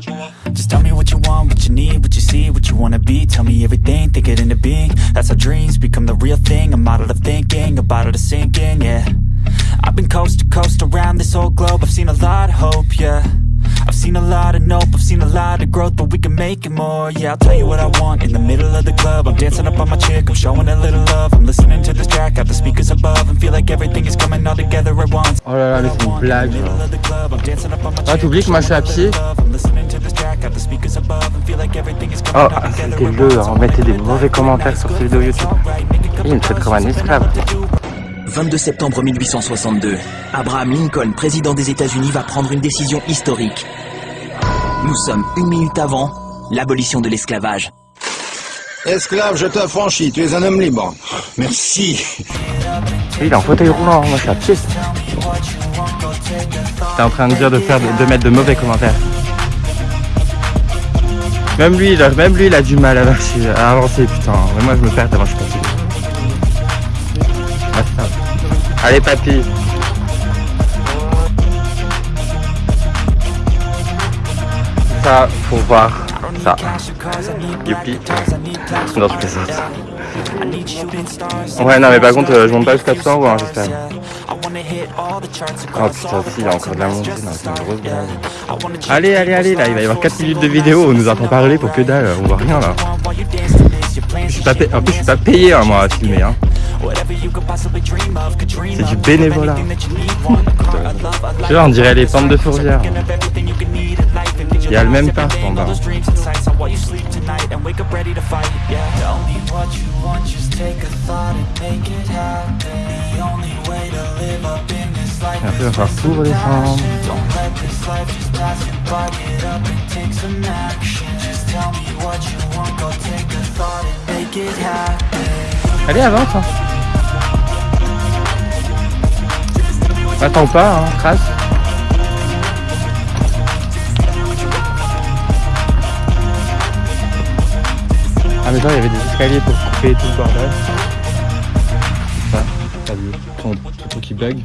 Just tell me what you want, what you need, what you see, what you wanna be. Tell me everything, think it into being. That's how dreams become the real thing. I'm out of thinking, about it to sinking, yeah. I've been coast to coast around this whole globe. I've seen a lot of hope, yeah. I've seen a lot of nope, I've seen a lot of growth, but we can make it more. Yeah, I'll tell you what I want in the middle of the club. I'm dancing up on my chick, I'm showing a little love. I'm listening to this track, got the speakers above, and feel like everything is coming all together at once. Oh là là, mais c'est une blague. Ah, t'oublies que moi je suis à pied Oh, c'était le, hein, mettez des mauvais commentaires sur ces vidéos YouTube. Il me traite comme un esclave. 22 septembre 1862, Abraham Lincoln, président des États-Unis, va prendre une décision historique. Nous sommes une minute avant l'abolition de l'esclavage. Esclave, je t'affranchis, tu es un homme libre. Merci. Il est en fauteuil roulant, moi je suis à pied. T'es en train de dire de faire de, mettre de mauvais commentaires. Même lui, il a, même lui, il a du mal à, à avancer, putain. Mais moi, je me perds tellement je suis Allez, papy. Ça, faut voir ça. Youpi. Non, je plaisante. Ouais, non, mais par contre, euh, je monte pas jusqu'à 100 euros, hein, j'espère. Oh putain, si, il y a encore de la montée, c'est une grosse blague. Allez, allez, allez, là, il va y avoir 4 minutes de vidéo, on nous entend parler pour que dalle, on voit rien là. Je suis pas payé, en plus, je suis pas payé, hein, moi, à filmer, hein. C'est du bénévolat. Tu vois, on dirait les pentes de fourvière. Il y a le même taf en bas. Et après, il va falloir tout redescendre. Allez, avance. Hein. Attends pas, hein, trace. Ah mais genre il y avait des escaliers pour couper tout le bordel. Ça, t'as vu ton, ton truc qui bug.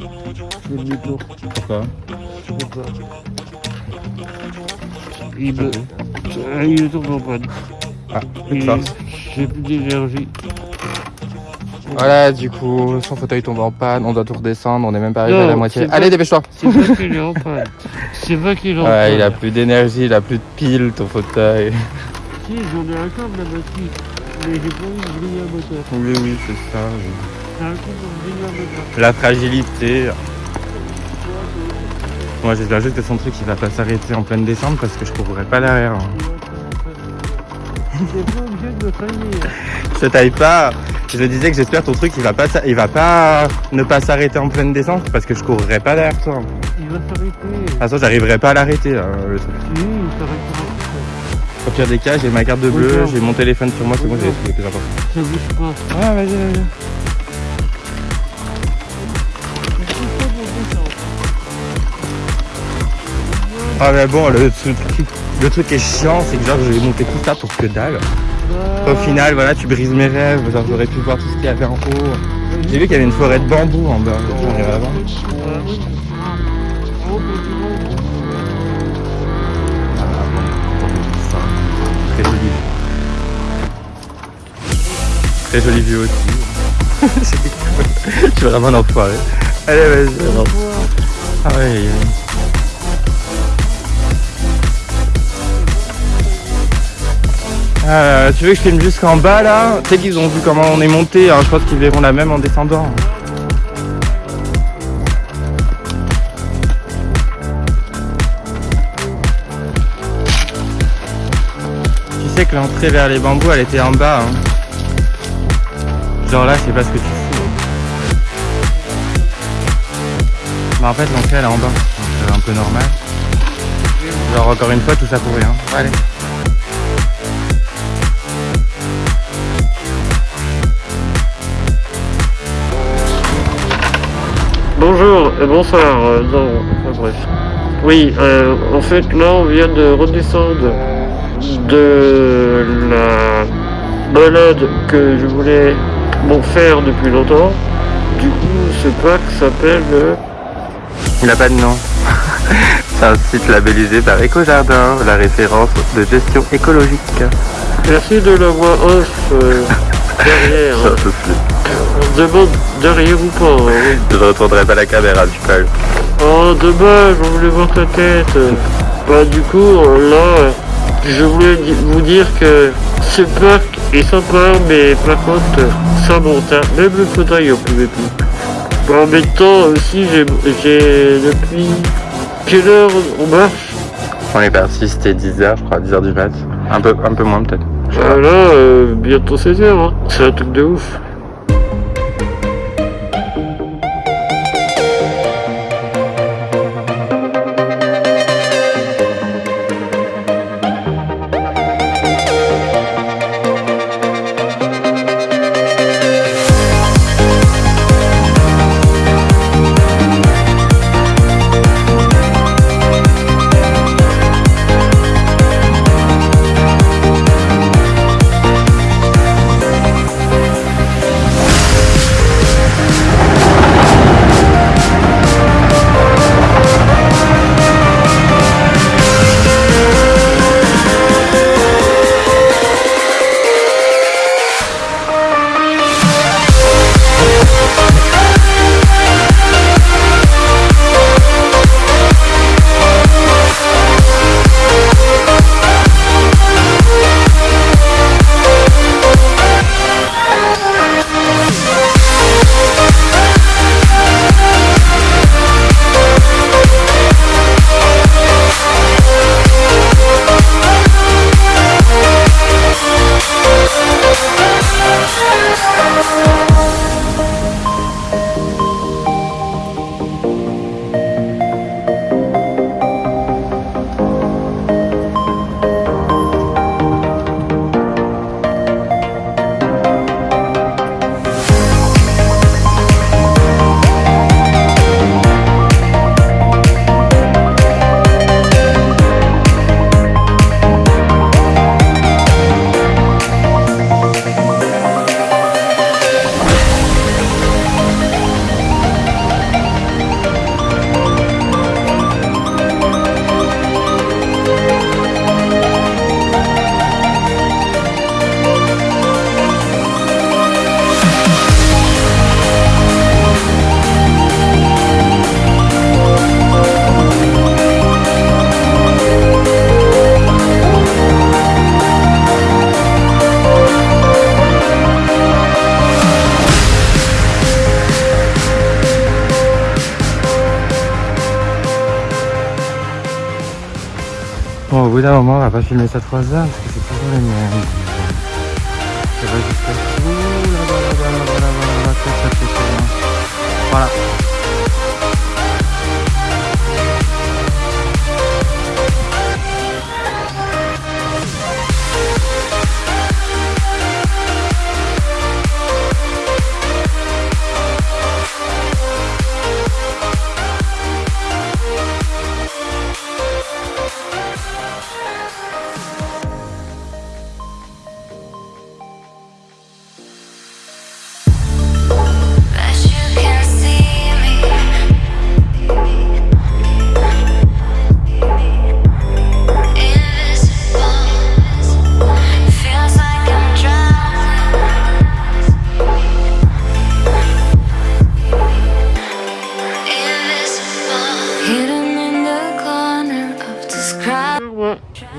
Pourquoi? Il me... Il tourne en panne. Ah, de. J'ai plus d'énergie. Voilà, du coup, son fauteuil tombe en panne, on doit tout redescendre, on est même pas arrivé à la moitié. Allez, dépêche-toi C'est pas qu'il est en panne. C'est pas qu'il est en panne. Ouais, il a plus d'énergie, il a plus de piles, ton fauteuil. Si, j'en ai un câble là-bas, mais j'ai pas envie de briller un moteur. Oui, oui, c'est ça. Un coup pour briller un moteur. La fragilité. Moi, j'espère juste que son truc, il va pas s'arrêter en pleine descente parce que je courrais pas derrière. hein. T'es pas obligé de me tailler. Je taille pas. Je disais que j'espère ton truc, il va pas, il va pas ne pas s'arrêter en pleine descente parce que je courrais pas derrière toi. De Il va s'arrêter. toute façon, j'arriverai pas à l'arrêter, là, le truc. Si, il s'arrêtera. Au pire des cas, j'ai ma carte de bleu, j'ai mon téléphone sur moi, c'est bon, j'ai les plus importants. Ça bouge pas. Ah, vas-y, vas-y. Ah mais bon, le truc, le truc est chiant, c'est que genre j'ai monté tout ça pour que dalle. Au final, voilà, tu brises mes rêves, genre j'aurais pu voir tout ce qu'il y avait en haut. J'ai vu qu'il y avait une forêt de bambou en bas, j'en irai là-bas. Très jolie vue. Très jolie vue aussi. Je suis vraiment un enfoiré. Allez, vas-y. Ah ouais. Euh, tu veux que je filme jusqu'en bas là Tu sais qu'ils ont vu comment on est monté, hein, je pense qu'ils verront la même en descendant. Tu sais que l'entrée vers les bambous elle était en bas. hein. Genre là, sais pas ce que tu fous. Mais en fait, l'entrée elle est en bas. C'est un peu normal. Genre encore une fois, tout ça pour rien. Allez. Bonjour et bonsoir. euh, non, enfin, bref. Oui, euh, en fait, là, on vient de redescendre de la balade que je voulais bon, faire depuis longtemps. Du coup, ce parc s'appelle. euh, Il a pas de nom. C'est un site labellisé par Éco-Jardin, la référence de gestion écologique. Merci de la voix off euh, derrière. Demande derrière ou pas. hein, oui. Je ne retournerai pas la caméra du coup. Oh dommage, on voulait voir ta tête. Bah du coup, là, je voulais vous dire que ce parc est sympa, mais par contre, ça monte. hein. Même le fauteuil, on pouvait plus. Bah, en même temps, aussi, j'ai, depuis quelle heure on marche? On est parti, c'était 10h, je crois, 10h du mat. Un peu, un peu moins peut-être. Pas. Ah euh, bientôt 16 heures. Hein. C'est un truc de ouf. Bon, au bout d'un moment, on va pas filmer ça 3 heures parce que c'est toujours les mêmes. Ça va jusqu'à tout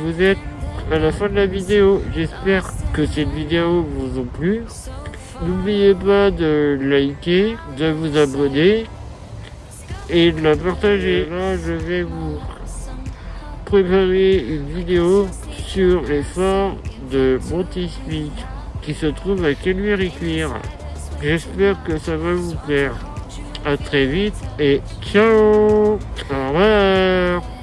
vous êtes à la fin de la vidéo. J'espère que cette vidéo vous a plu. N'oubliez pas de liker, de vous abonner et de la partager. Là, je vais vous préparer une vidéo sur les forts de Montismic qui se trouve à Calvière-et-Cuire. J'espère que ça va vous plaire. À très vite et ciao Au revoir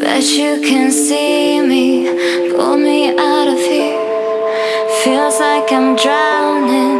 That you can see me. Pull me out of here. Feels like I'm drowning.